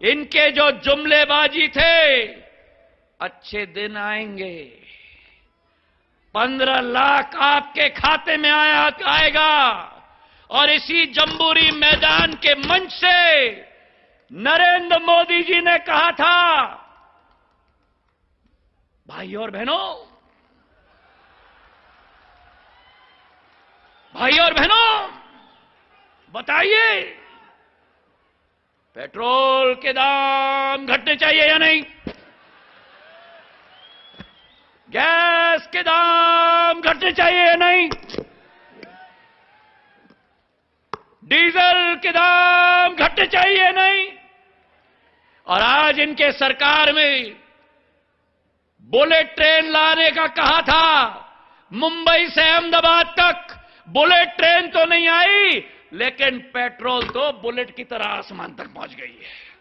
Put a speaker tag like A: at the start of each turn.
A: इनके जो जुमलेबाजी थे, अच्छे दिन आएँगे। पंद्रह लाख आपके खाते में आया, आएगा। और इसी जम्बूरी मैदान के मंच से नरेंद्र मोदी जी ने कहा था, भाई और बहनों, भाई और बहनों, बताइए पेट्रोल के दाम घटने चाहिए या नहीं? गैस के दाम घटने चाहिए या नहीं? डीजल के दाम घटने चाहिए या नहीं? और आज इनके सरकार में बुलेट ट्रेन लाने का कहा था, मुंबई से अहमदाबाद तक बुलेट ट्रेन तो नहीं आई लेकिन पेट्रोल तो बुलेट की तरह आसमान तक पहुँच गई है।